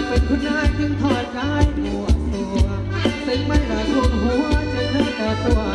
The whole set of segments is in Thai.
ากเป็นคุณนายจึงถอดกายหัวตัวซึ่งมันละท่วมหัวจนเลิกตัว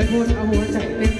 ถูกไปพู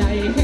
ว่า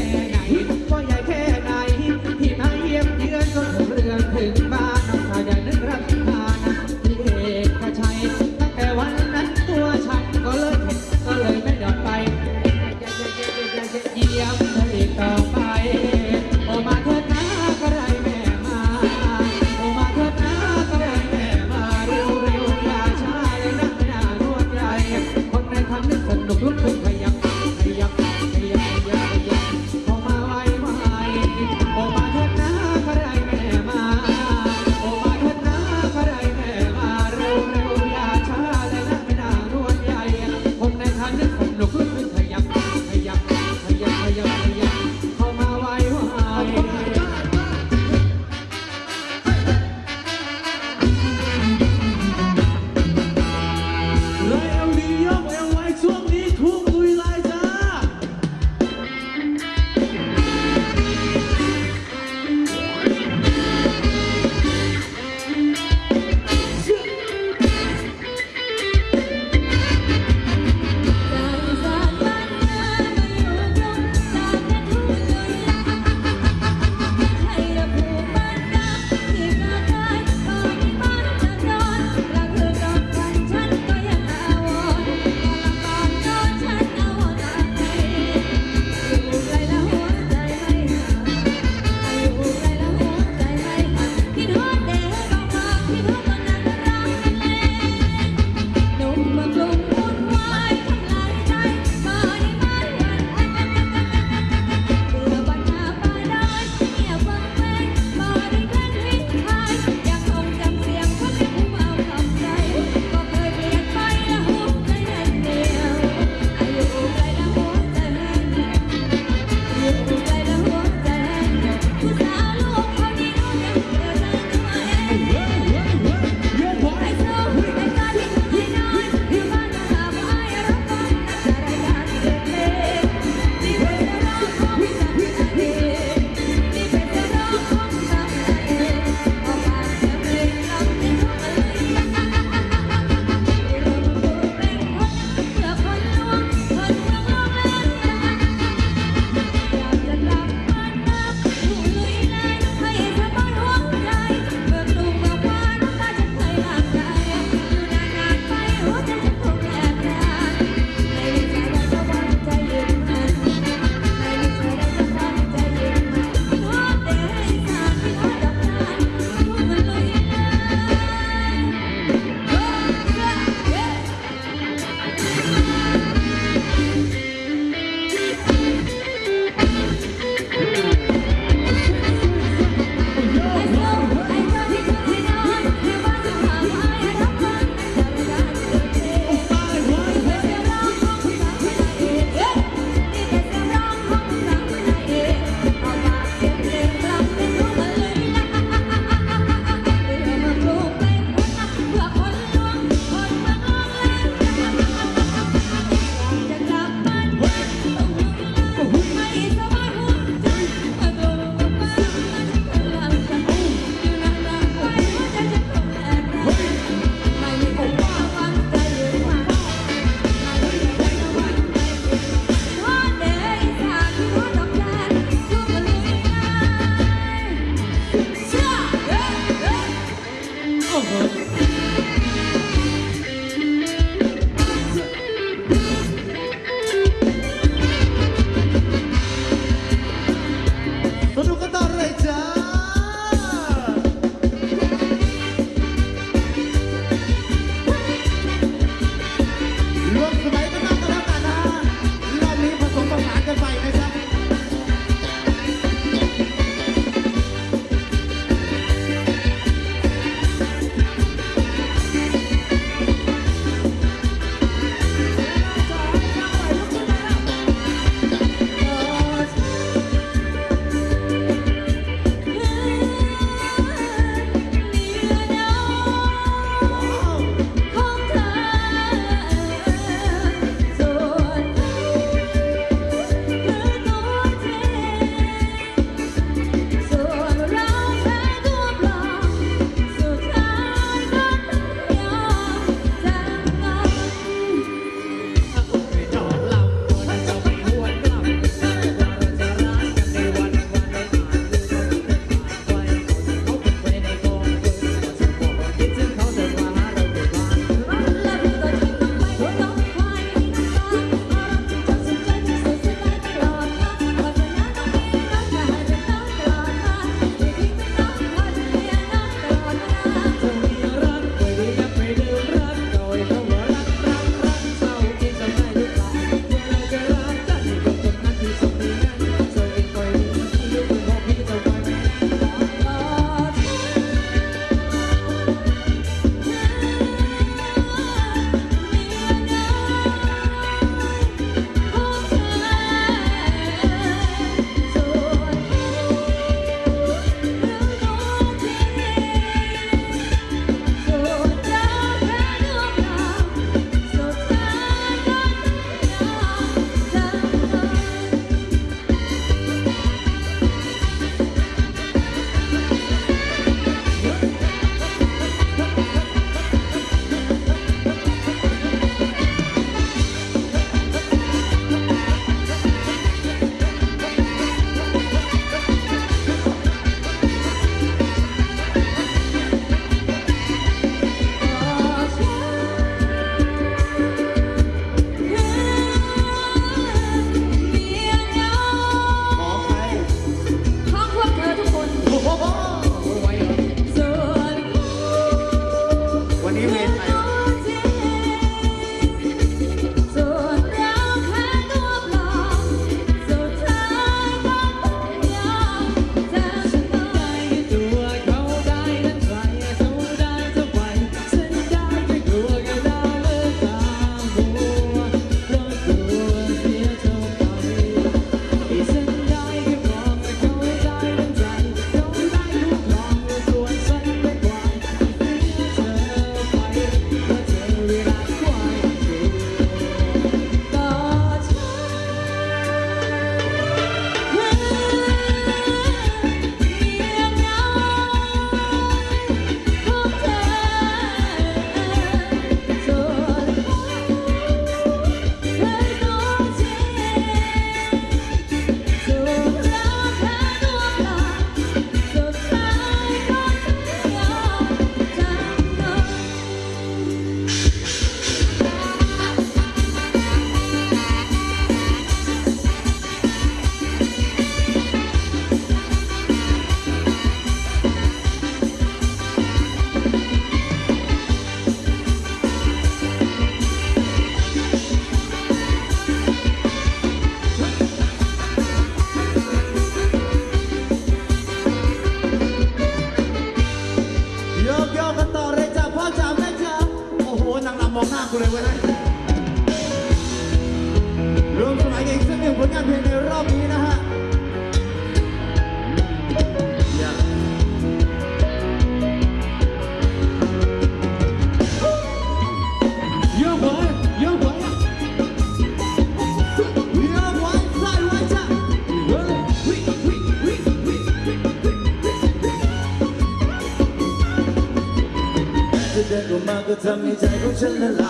original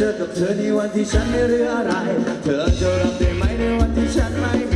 เจอกับเธอในวันที่ฉันไม่เหลืออะไร เธอจะรับได้ไหมในวันที่ฉันไม่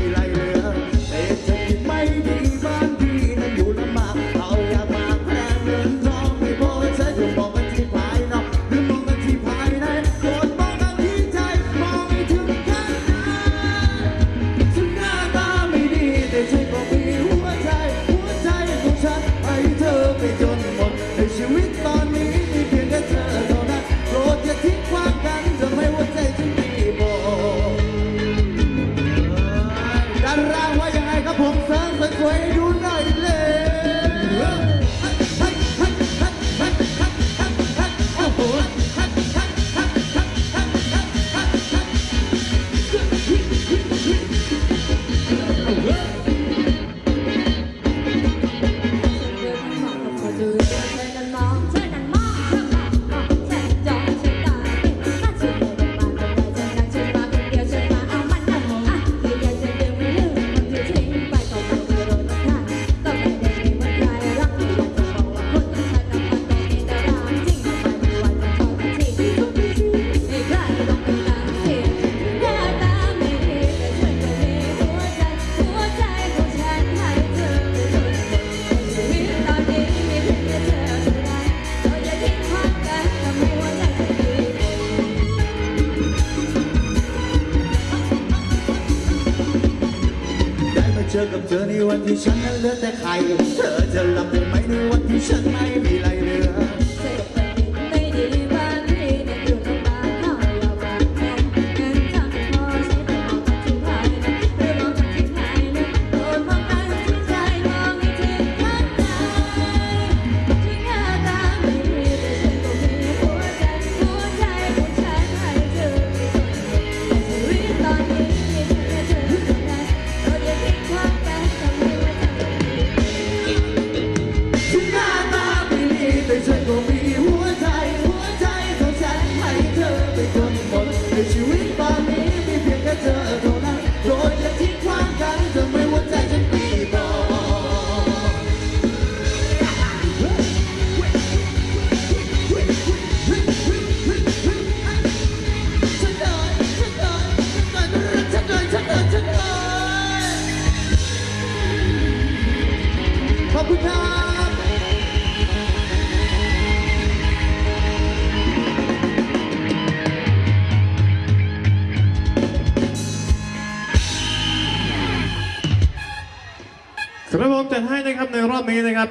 เลือแต่ใครเธอจะรับได้ไหมในวันที่ฉันไม่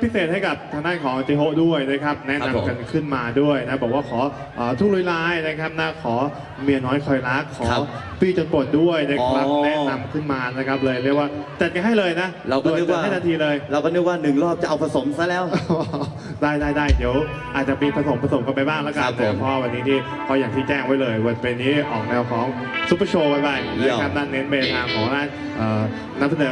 พิเศษให้กับทางด้านของจิโฮด้วยนะครับ แนะนำกันขึ้นมาด้วยนะบอกว่าขออทุกลุยลายนะครับนะขอเมียน้อยคอยรักขอพี่จนปวดด้วยนะครับแนะนำขึ้นมานะครับเลยเรียกว่าจัดกันให้เลยนะเราก็นึกด่ว่าจัให้ทันทีเลย เราก็นึกว่าหนึ่งรอบจะเอาผสมซะแล้ว ได้ได้ได้เดี๋ยวอาจจะมีผสมผสมกันไปบ้างแล้วกัคนรับแต่เพราะวันนี้ที่พออย่างที่แจ้งไว้เลย วันเป็นนี้ออกแนวของซุปเปอร์โชว์ไปๆเยี่ยนะครับด้านเน้นเมทางของด้านเอ่เสนอ